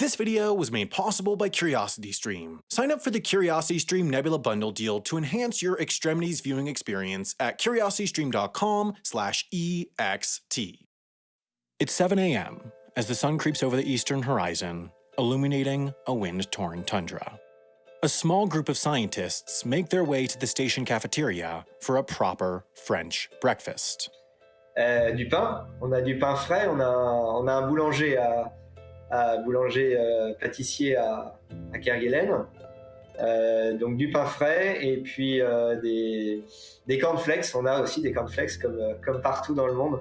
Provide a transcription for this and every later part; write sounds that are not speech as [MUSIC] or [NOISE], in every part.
This video was made possible by CuriosityStream. Sign up for the CuriosityStream Nebula Bundle deal to enhance your Extremities viewing experience at curiositystream.com/ext. It's 7 a.m. as the sun creeps over the eastern horizon, illuminating a wind-torn tundra. A small group of scientists make their way to the station cafeteria for a proper French breakfast. Euh, du pain, on a du pain frais, on a, on a un boulanger à, à boulanger euh, pâtissier à, à Kerguelen. Euh, donc du pain frais et puis euh, des, des cornflakes. On a aussi des cornflakes comme, comme partout dans le monde.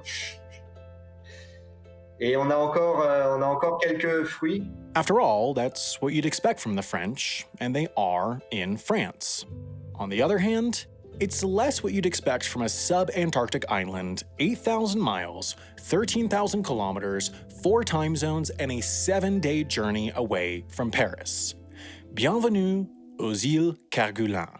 Et on a encore, on a encore quelques fruits. After all, that's what you'd expect from the French, and they are in France. On the other hand, it's less what you'd expect from a sub-Antarctic island, 8,000 miles, 13,000 kilometers, 4 time zones, and a 7-day journey away from Paris. Bienvenue aux îles Kerguelen.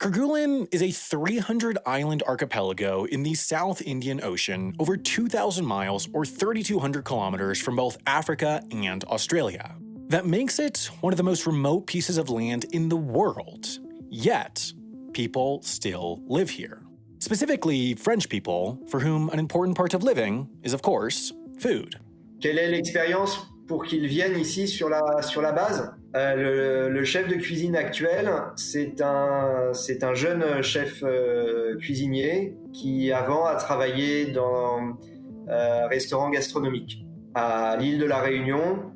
Kerguelen is a 300-island archipelago in the South Indian Ocean, over 2,000 miles or 3,200 kilometers from both Africa and Australia. That makes it one of the most remote pieces of land in the world. Yet, people still live here. Specifically, French people, for whom an important part of living is, of course, food. Quelle est l'expérience pour qu'ils viennent ici sur la, sur la base? Euh, le, chef de cuisine actuel, c'est un, un jeune chef euh, cuisinier qui avant a travaillé dans euh, restaurant gastronomique à l'île de la Réunion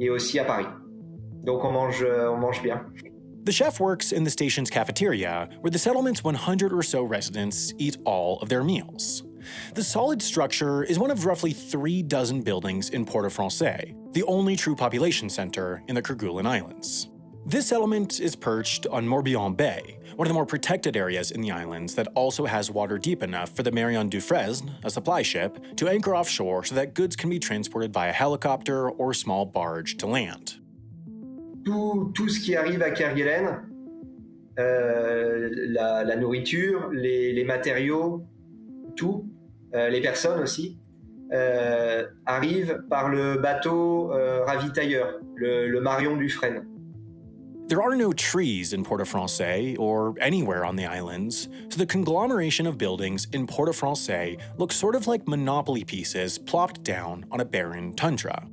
et aussi à Paris. Donc on mange, on mange bien. The chef works in the station's cafeteria, where the settlement's 100 or so residents eat all of their meals. The solid structure is one of roughly three dozen buildings in Port-au-Français, the only true population center in the Kerguelen Islands. This settlement is perched on Morbihan Bay, one of the more protected areas in the islands that also has water deep enough for the Marion Dufresne, a supply ship, to anchor offshore so that goods can be transported via helicopter or small barge to land. Tout, ce qui arrive à Kerguelen, euh, la, nourriture, les, matériaux, tout, euh, les personnes aussi, euh, arrivent par le bateau ravitailleur, le, le Marion Dufresne. There are no trees in Port-au-Français or anywhere on the islands, so the conglomeration of buildings in Port-au-Français looks sort of like Monopoly pieces plopped down on a barren tundra.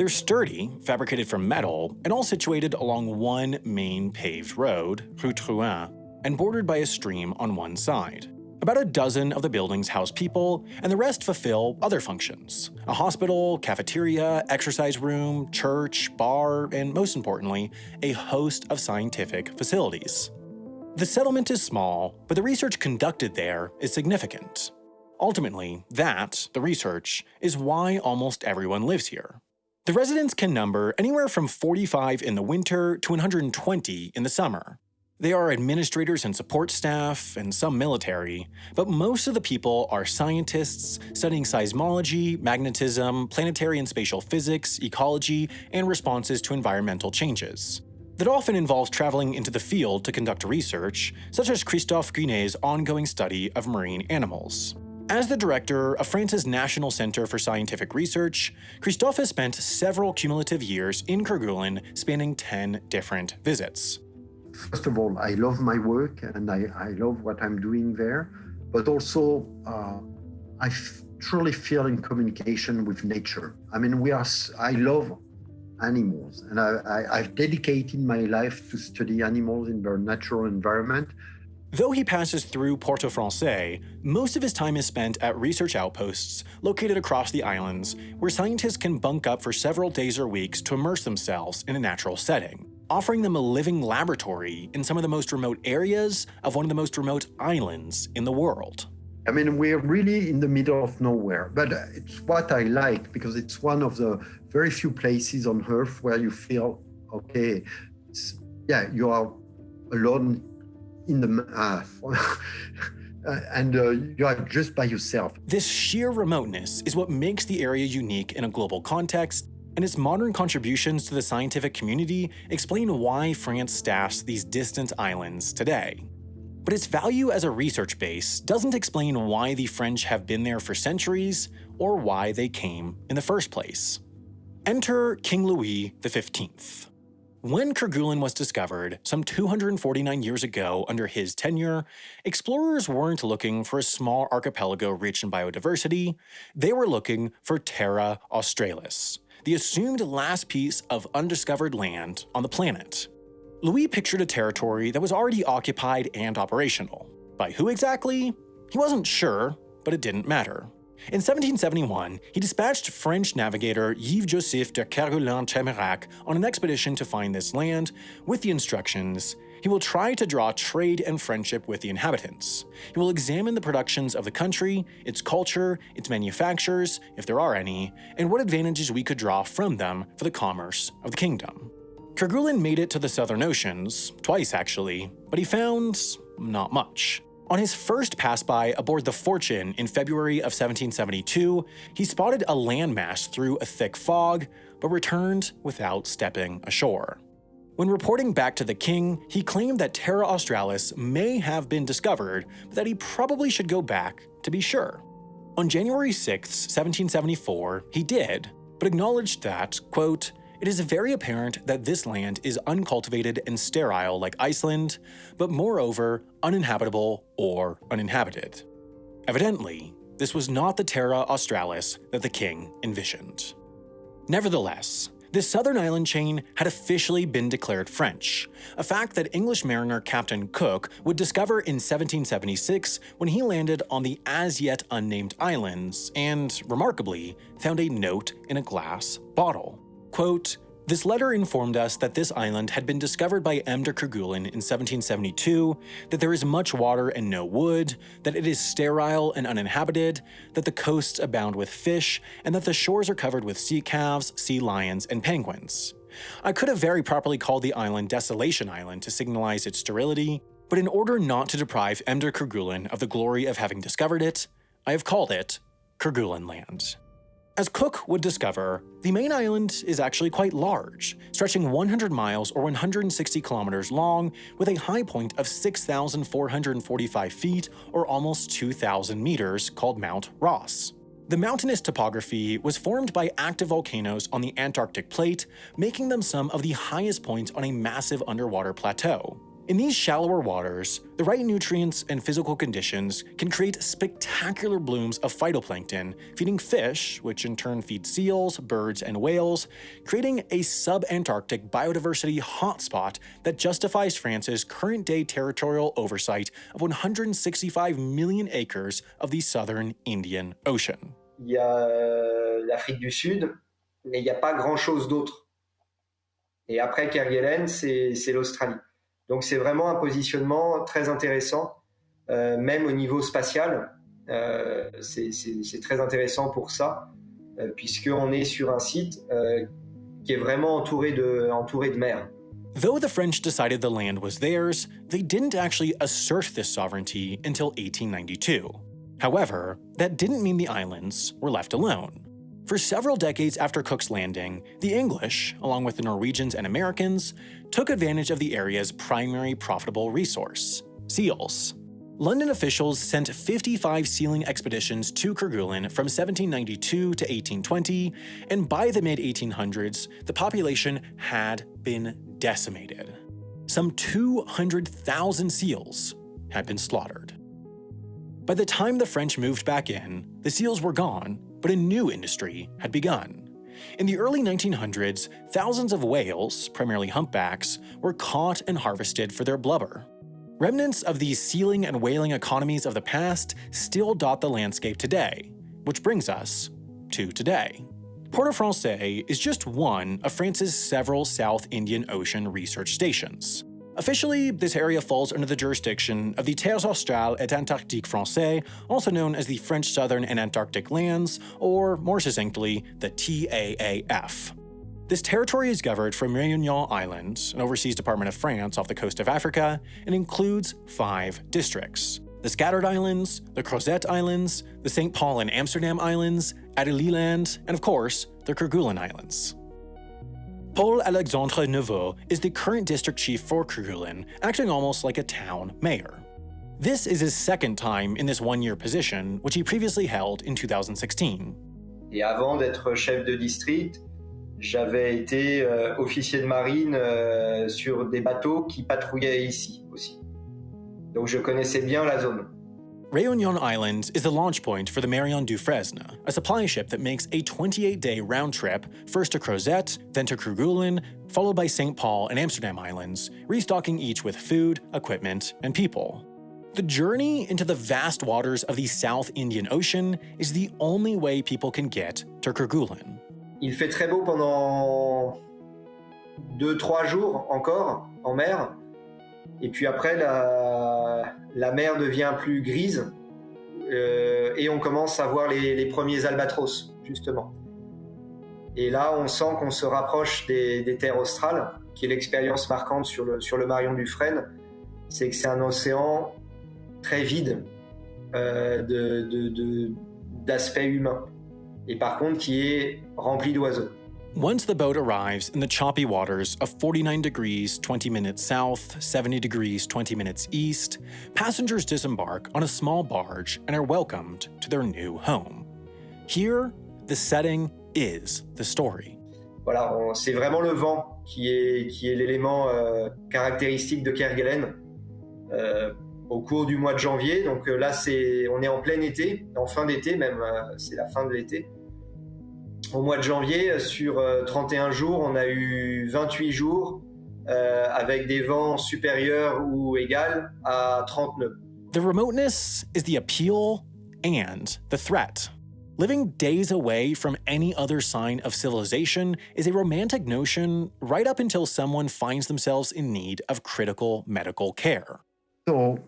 They're sturdy, fabricated from metal, and all situated along one main paved road, Rue Drouin, and bordered by a stream on one side. About a dozen of the buildings house people, and the rest fulfill other functions a hospital, cafeteria, exercise room, church, bar, and most importantly, a host of scientific facilities. The settlement is small, but the research conducted there is significant. Ultimately, that, the research, is why almost everyone lives here. The residents can number anywhere from 45 in the winter to 120 in the summer. They are administrators and support staff, and some military, but most of the people are scientists studying seismology, magnetism, planetary and spatial physics, ecology, and responses to environmental changes. That often involves traveling into the field to conduct research, such as Christophe Guinet's ongoing study of marine animals. As the director of France's National Center for Scientific Research, Christophe has spent several cumulative years in Kerguelen spanning 10 different visits. First of all, I love my work and I, I love what I'm doing there, but also uh, I truly feel in communication with nature. I mean, we are, I love animals and I, I, I've dedicated my life to study animals in their natural environment. Though he passes through Port-au-Français, most of his time is spent at research outposts located across the islands, where scientists can bunk up for several days or weeks to immerse themselves in a natural setting offering them a living laboratory in some of the most remote areas of one of the most remote islands in the world. I mean, we're really in the middle of nowhere, but uh, it's what I like because it's one of the very few places on Earth where you feel, okay, yeah, you are alone in the, [LAUGHS] uh, and uh, you are just by yourself. This sheer remoteness is what makes the area unique in a global context and its modern contributions to the scientific community explain why France staffs these distant islands today. But its value as a research base doesn't explain why the French have been there for centuries or why they came in the first place. Enter King Louis XV. When Kerguelen was discovered, some 249 years ago under his tenure, explorers weren't looking for a small archipelago rich in biodiversity, they were looking for Terra Australis, the assumed last piece of undiscovered land on the planet. Louis pictured a territory that was already occupied and operational. By who exactly? He wasn't sure, but it didn't matter. In 1771, he dispatched French navigator Yves-Joseph de Kerguelen-Trémarec on an expedition to find this land, with the instructions he will try to draw trade and friendship with the inhabitants. He will examine the productions of the country, its culture, its manufactures, if there are any, and what advantages we could draw from them for the commerce of the kingdom. Kerguelen made it to the southern oceans, twice actually, but he found not much. On his first pass by aboard the Fortune in February of 1772, he spotted a landmass through a thick fog, but returned without stepping ashore. When reporting back to the king, he claimed that Terra Australis may have been discovered, but that he probably should go back to be sure. On January 6, 1774, he did, but acknowledged that, quote, it is very apparent that this land is uncultivated and sterile like Iceland, but moreover uninhabitable or uninhabited. Evidently, this was not the Terra Australis that the king envisioned. Nevertheless, this southern island chain had officially been declared French, a fact that English mariner Captain Cook would discover in 1776 when he landed on the as yet unnamed islands and, remarkably, found a note in a glass bottle. Quote, this letter informed us that this island had been discovered by M. de Kerguelen in 1772, that there is much water and no wood, that it is sterile and uninhabited, that the coasts abound with fish, and that the shores are covered with sea calves, sea lions, and penguins. I could have very properly called the island Desolation Island to signalize its sterility, but in order not to deprive M. de Kerguelen of the glory of having discovered it, I have called it Kerguelen Land. As Cook would discover, the main island is actually quite large, stretching 100 miles or 160 kilometers long, with a high point of 6,445 feet or almost 2,000 meters called Mount Ross. The mountainous topography was formed by active volcanoes on the Antarctic plate, making them some of the highest points on a massive underwater plateau. In these shallower waters, the right nutrients and physical conditions can create spectacular blooms of phytoplankton, feeding fish, which in turn feed seals, birds, and whales, creating a sub-Antarctic biodiversity hotspot that justifies France's current-day territorial oversight of 165 million acres of the southern Indian Ocean. Il y a euh, l'Afrique du Sud, mais il n'y a pas grand-chose d'autre. Et après Kerguelen, c'est l'Australie. Donc c'est vraiment un positionnement très intéressant, euh, même au niveau spatial. Euh, c'est très intéressant pour ça, euh, puisqu'on est sur un site euh, qui est vraiment entouré de, entouré de mer. Though the French decided the land was theirs, they didn't actually assert this sovereignty until 1892. However, that didn't mean the islands were left alone. For several decades after Cook's landing, the English, along with the Norwegians and Americans, took advantage of the area's primary profitable resource, seals. London officials sent 55 sealing expeditions to Kerguelen from 1792 to 1820, and by the mid-1800s, the population had been decimated. Some 200,000 seals had been slaughtered. By the time the French moved back in, the seals were gone, but a new industry had begun. In the early 1900s, thousands of whales, primarily humpbacks, were caught and harvested for their blubber. Remnants of these sealing and whaling economies of the past still dot the landscape today, which brings us to today. Port-au-Français is just one of France's several South Indian Ocean research stations. Officially, this area falls under the jurisdiction of the Terres Australes et Antarctiques Français, also known as the French Southern and Antarctic Lands, or more succinctly, the TAAF. This territory is governed from Réunion Island, an overseas department of France off the coast of Africa, and includes five districts. The Scattered Islands, the Crozet Islands, the St. Paul and Amsterdam Islands, Adelie Land, and of course, the Kerguelen Islands. Paul Alexandre Neveu is the current district chief for Kerguelen, acting almost like a town mayor. This is his second time in this one-year position, which he previously held in 2016. Et avant d'être chef de district, j'avais été euh, officier de marine euh, sur des bateaux qui patrouillaient ici aussi. Donc je connaissais bien la zone. Réunion Island is the launch point for the Marion Dufresne, a supply ship that makes a 28-day round trip first to Crozet, then to Kerguelen, followed by St. Paul and Amsterdam Islands, restocking each with food, equipment, and people. The journey into the vast waters of the South Indian Ocean is the only way people can get to Kerguelen. Il fait très beau pendant 2-3 jours encore en mer. Et puis après, la, la mer devient plus grise euh, et on commence à voir les, premiers albatros, justement. Et là, on sent qu'on se rapproche des, terres australes, qui est l'expérience marquante sur le, sur le Marion du Frêne. C'est que c'est un océan très vide euh, d'aspect humain. Et par contre, qui est rempli d'oiseaux. Once the boat arrives in the choppy waters of 49 degrees 20 minutes south, 70 degrees 20 minutes east, passengers disembark on a small barge and are welcomed to their new home. Here, the setting is the story. Voilà, c'est vraiment le vent qui est, qui est l'élément euh, caractéristique de Kerguelen euh, au cours du mois de janvier. Donc euh, là, c'est, on est en plein été, en fin d'été même, euh, c'est la fin de l'été. Au mois de janvier, euh, sur 31 euh, jours, on a eu 28 jours euh, avec des vents supérieurs ou égaux à 30 nœuds. The remoteness is the appeal and the threat. Living days away from any other sign of civilization is a romantic notion right up until someone finds themselves in need of critical medical care. So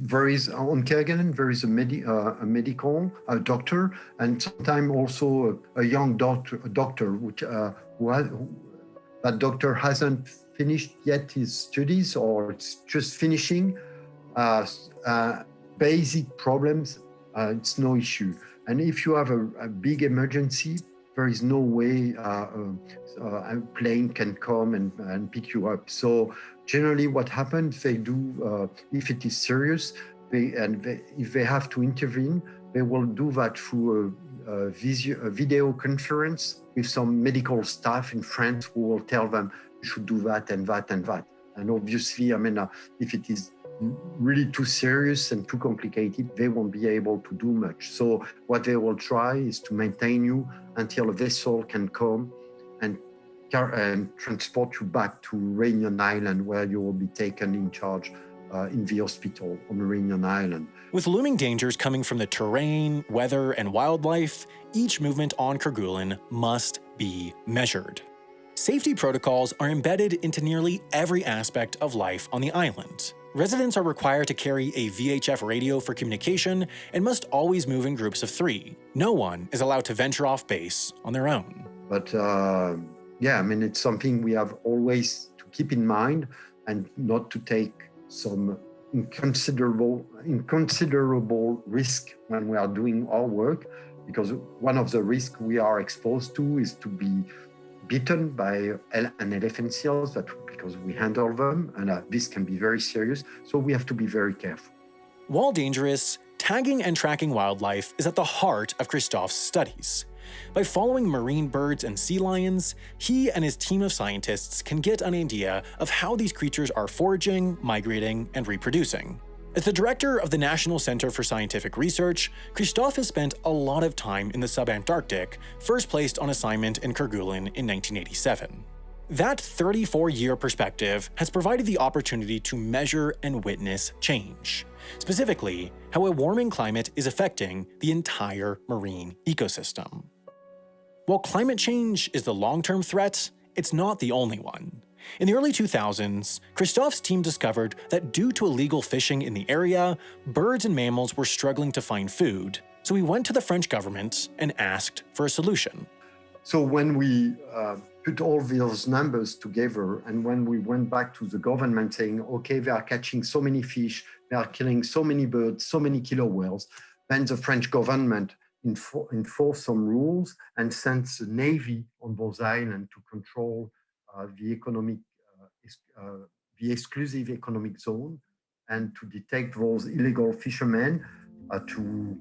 there is on Kerguelen there is a, medi uh, a medical a doctor and sometimes also a, a, young doctor a doctor which uh, who, has, that doctor hasn't finished yet his studies or it's just finishing uh, uh, basic problems uh, it's no issue. And if you have a, a big emergency there is no way a plane can come and, and pick you up so generally what happens, they do, uh, if it is serious, they, and they, if they have to intervene, they will do that through a, a, visio, a, video conference with some medical staff in France who will tell them you should do that and that and that. And obviously, I mean, uh, if it is really too serious and too complicated, they won't be able to do much. So what they will try is to maintain you until a vessel can come and and transport you back to Reunion Island, where you will be taken in charge uh, in the hospital on Reunion Island. With looming dangers coming from the terrain, weather, and wildlife, each movement on Kerguelen must be measured. Safety protocols are embedded into nearly every aspect of life on the island. Residents are required to carry a VHF radio for communication and must always move in groups of three. No one is allowed to venture off base on their own. But uh, yeah, I mean, it's something we have always to keep in mind and not to take some inconsiderable, inconsiderable risk when we are doing our work, because one of the risks we are exposed to is to be bitten by an elephant seal that because we handle them and uh, this can be very serious so we have to be very careful while dangerous tagging and tracking wildlife is at the heart of christophe's studies by following marine birds and sea lions, he and his team of scientists can get an idea of how these creatures are foraging, migrating, and reproducing. As the director of the National Center for Scientific Research, Christophe has spent a lot of time in the subantarctic, first placed on assignment in Kerguelen in 1987. That 34-year perspective has provided the opportunity to measure and witness change. Specifically, how a warming climate is affecting the entire marine ecosystem. While climate change is the long-term threat, it's not the only one. In the early 2000s, Christophe's team discovered that due to illegal fishing in the area, birds and mammals were struggling to find food, so he went to the French government and asked for a solution. So when we uh, put all those numbers together and when we went back to the government saying, okay, they are catching so many fish, they are killing so many birds, so many killer whales, then the French government enforce some rules and send the navy on those islands to control uh, the economic, uh, uh, the exclusive economic zone and to detect those illegal fishermen uh, to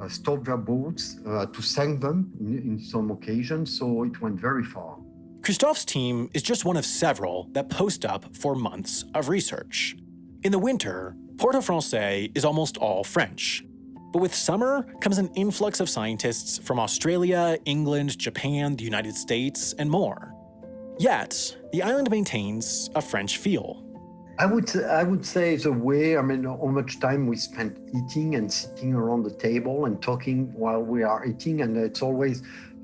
uh, stopped their boats uh, to sink them in, in some occasions, so it went very far. Christophe's team is just one of several that post up for months of research. In the winter, Port-au-Français is almost all French. But with summer comes an influx of scientists from Australia, England, Japan, the United States, and more. Yet, the island maintains a French feel. I would I would say the way I mean how much time we spend eating and sitting around the table and talking while we are eating and it's always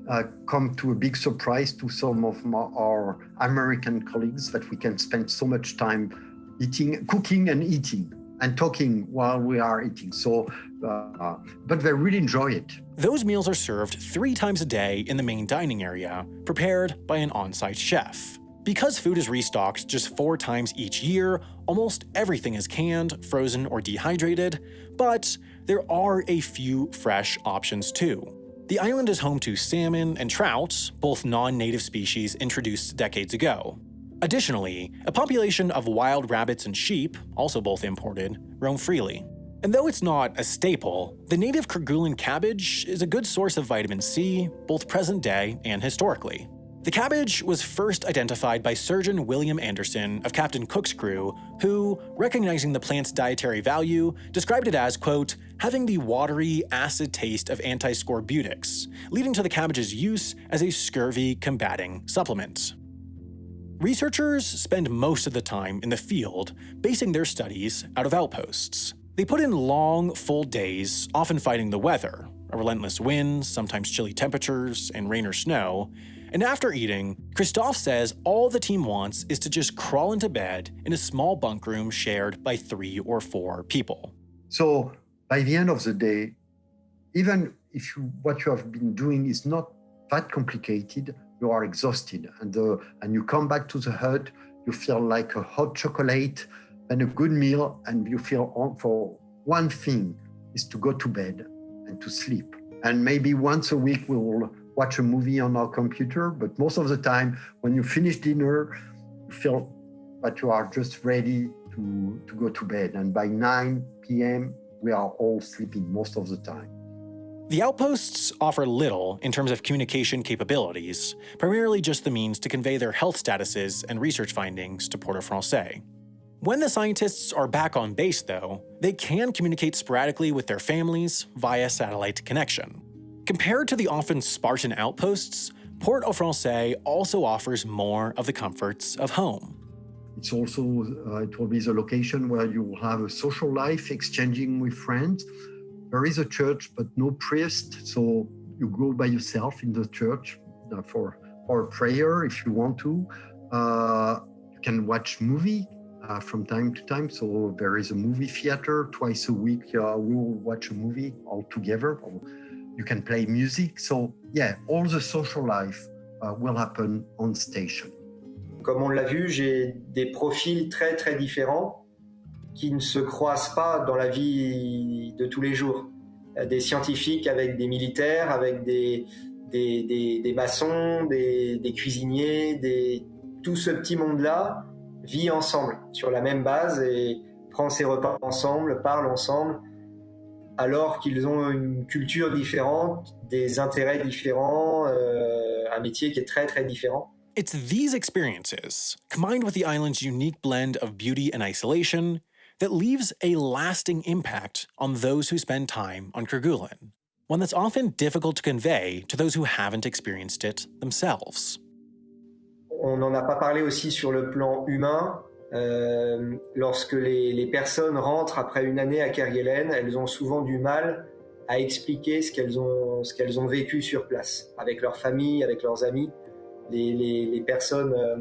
uh, come to a big surprise to some of my, our American colleagues that we can spend so much time eating, cooking and eating and talking while we are eating. So, uh, but they really enjoy it. Those meals are served three times a day in the main dining area, prepared by an on-site chef. Because food is restocked just four times each year, almost everything is canned, frozen, or dehydrated, but there are a few fresh options too. The island is home to salmon and trout, both non-native species introduced decades ago. Additionally, a population of wild rabbits and sheep, also both imported, roam freely. And though it's not a staple, the native Kerguelen cabbage is a good source of vitamin C, both present day and historically. The cabbage was first identified by surgeon William Anderson of Captain Cook's crew, who, recognizing the plant's dietary value, described it as, quote, having the watery, acid taste of antiscorbutics, leading to the cabbage's use as a scurvy-combating supplement. Researchers spend most of the time in the field, basing their studies out of outposts. They put in long, full days, often fighting the weather, a relentless wind, sometimes chilly temperatures, and rain or snow, and after eating, Christophe says all the team wants is to just crawl into bed in a small bunk room shared by three or four people. So by the end of the day, even if you, what you have been doing is not that complicated, you are exhausted. And, uh, and you come back to the hut, you feel like a hot chocolate and a good meal, and you feel on for one thing is to go to bed and to sleep. And maybe once a week we will watch a movie on our computer, but most of the time, when you finish dinner, you feel that you are just ready to, to go to bed. And by 9 p.m., we are all sleeping most of the time. The outposts offer little in terms of communication capabilities, primarily just the means to convey their health statuses and research findings to Port-au-Français. When the scientists are back on base, though, they can communicate sporadically with their families via satellite connection. Compared to the often Spartan outposts, Port-au-Français also offers more of the comforts of home. It's also, uh, it will be the location where you will have a social life, exchanging with friends. There is a church, but no priest, so you go by yourself in the church uh, for, for prayer if you want to. Uh, you can watch movie uh, from time to time. So there is a movie theater twice a week. Uh, we will watch a movie all together you can play music. So yeah, all the social life uh, will happen on station. Comme on l'a vu, j'ai des profils très très différents qui ne se croisent pas dans la vie de tous les jours. Des scientifiques avec des militaires, avec des, des, maçons, des, cuisiniers, tout ce petit monde-là vit ensemble sur la même base et prend ses repas ensemble, parle ensemble alors qu'ils ont une culture différente, des intérêts différents, euh, un métier qui est très très différent. It's these experiences, combined with the island's unique blend of beauty and isolation, that leaves a lasting impact on those who spend time on Kerguelen, one that's often difficult to convey to those who haven't experienced it themselves. On n'en a pas parlé aussi sur le plan humain, euh, lorsque les, les, personnes rentrent après une année à Kerguelen, elles ont souvent du mal à expliquer ce qu'elles ont, qu'elles ont vécu sur place, avec leur famille, avec leurs amis. Les, personnes euh,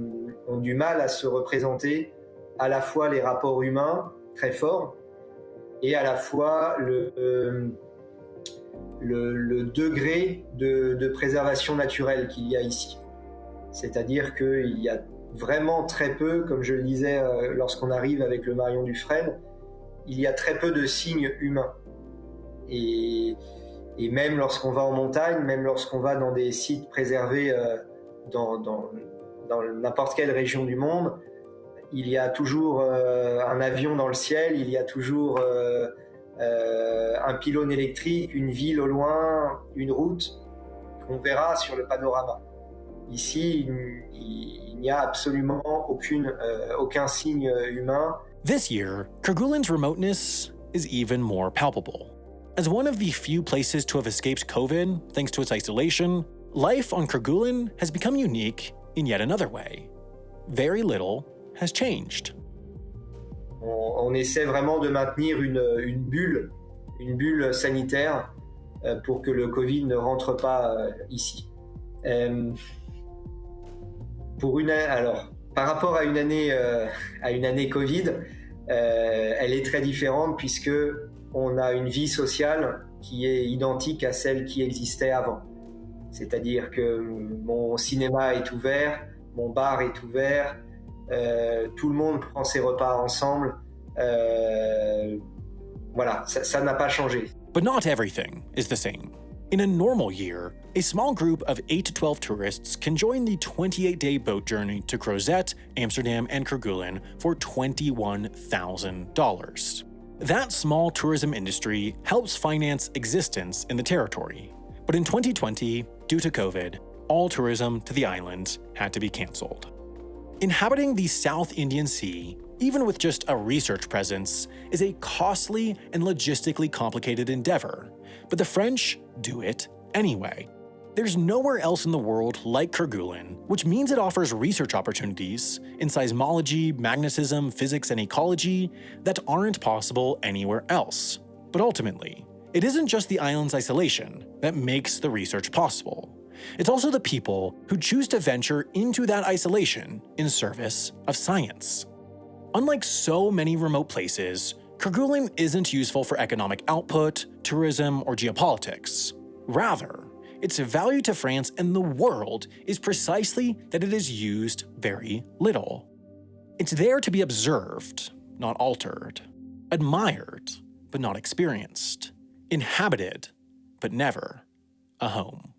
ont du mal à se représenter à la fois les rapports humains très forts et à la fois le, euh, degré de, préservation naturelle qu'il y a ici. C'est-à-dire qu'il y a vraiment très peu, comme je le disais euh, lorsqu'on arrive avec le Marion Dufresne, il y a très peu de signes humains. Et, même lorsqu'on va en montagne, même lorsqu'on va dans des sites préservés dans, n'importe quelle région du monde, il y a toujours euh, un avion dans le ciel, il y a toujours euh, euh, un pylône électrique, une ville au loin, une route qu'on verra sur le panorama. Ici, il, n'y a absolument aucune, aucun signe humain. This year, Kerguelen's remoteness is even more palpable. As one of the few places to have escaped COVID thanks to its isolation, life on Kerguelen has become unique in yet another way. Very little has changed. On, essaie vraiment de maintenir une, bulle, une bulle sanitaire euh, pour que le Covid ne rentre pas euh, ici. Euh, pour une, alors, par rapport à une année, à une année Covid, elle est très différente puisque on a une vie sociale qui est identique à celle qui existait avant. C'est-à-dire que mon cinéma est ouvert, mon bar est ouvert, euh, tout le monde prend ses repas ensemble. Euh, voilà, ça n'a pas changé. But not everything is the same. In a normal year, a small group of 8 to 12 tourists can join the 28-day boat journey to Crozet, Amsterdam, and Kerguelen for $21,000. That small tourism industry helps finance existence in the territory. But in 2020, due to COVID, all tourism to the islands had to be cancelled. Inhabiting the South Indian Sea, even with just a research presence, is a costly and logistically complicated endeavor, but the French do it anyway. There's nowhere else in the world like Kerguelen, which means it offers research opportunities in seismology, magnetism, physics, and ecology that aren't possible anywhere else. But ultimately, it isn't just the island's isolation that makes the research possible. It's also the people who choose to venture into that isolation in service of science. Unlike so many remote places, Kerguelen isn't useful for economic output, tourism, or geopolitics. Rather, its value to France and the world is precisely that it is used very little. It's there to be observed, not altered, admired, but not experienced, inhabited, but never a home.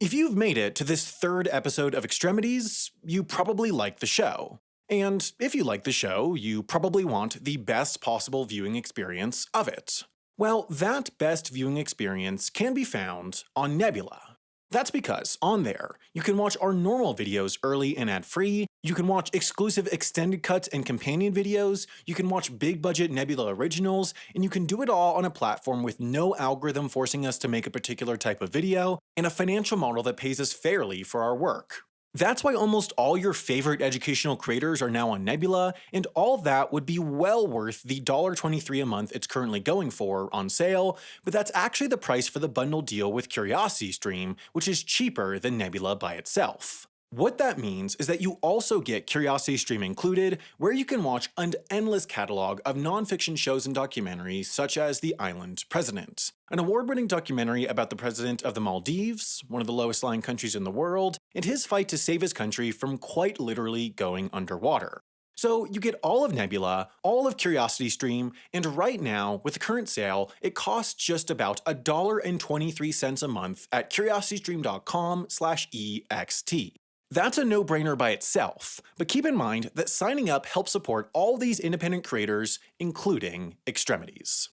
If you've made it to this third episode of Extremities, you probably like the show. And if you like the show, you probably want the best possible viewing experience of it. Well, that best viewing experience can be found on Nebula. That's because on there, you can watch our normal videos early and ad-free, you can watch exclusive extended cuts and companion videos, you can watch big budget Nebula originals, and you can do it all on a platform with no algorithm forcing us to make a particular type of video, and a financial model that pays us fairly for our work. That's why almost all your favorite educational creators are now on Nebula, and all that would be well worth the $1.23 a month it's currently going for on sale, but that's actually the price for the bundle deal with CuriosityStream, which is cheaper than Nebula by itself. What that means is that you also get Curiosity Stream included, where you can watch an endless catalog of nonfiction shows and documentaries such as The Island President, an award-winning documentary about the president of the Maldives, one of the lowest-lying countries in the world, and his fight to save his country from quite literally going underwater. So you get all of Nebula, all of Curiosity Stream, and right now, with the current sale, it costs just about $1.23 a month at curiositystream.com EXT. That's a no-brainer by itself, but keep in mind that signing up helps support all these independent creators, including Extremities.